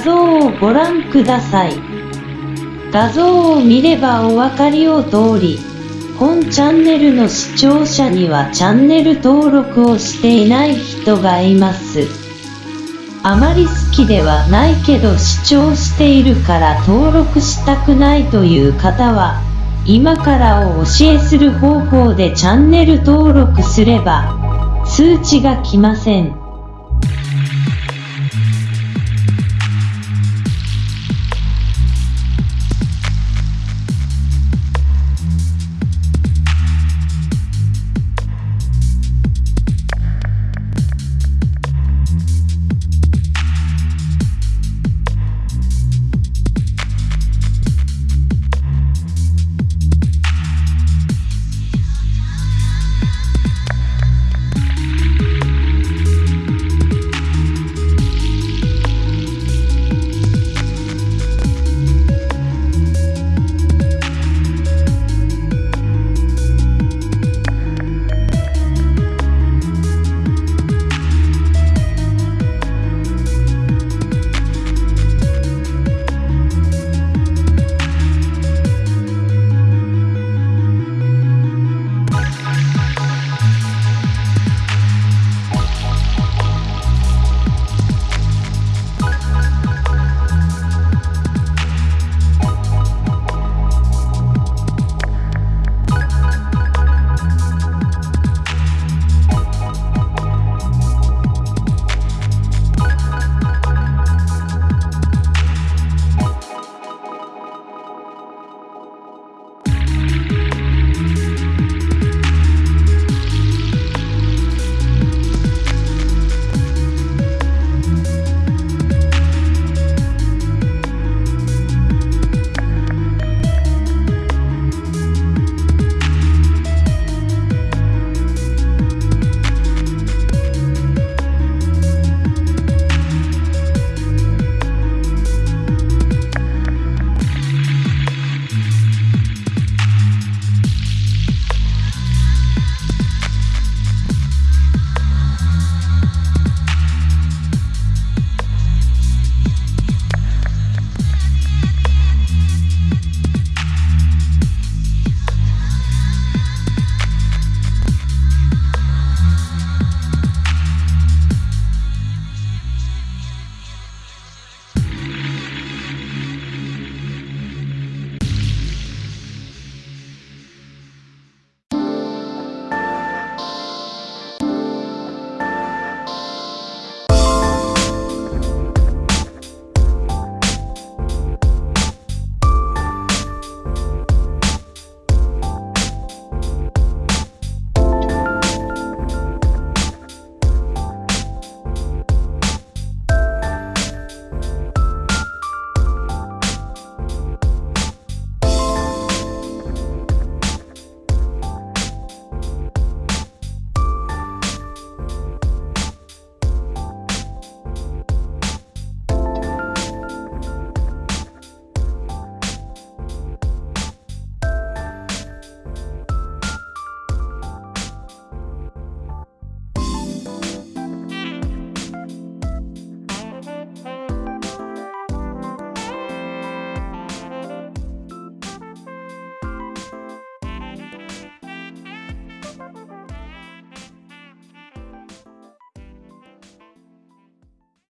画像をご覧ください。画像を見ればお分かりを通り、本チャンネルの視聴者にはチャンネル登録をしていない人がいます。あまり好きではないけど視聴しているから登録したくないという方は、今からお教えする方法でチャンネル登録すれば、通知が来ません。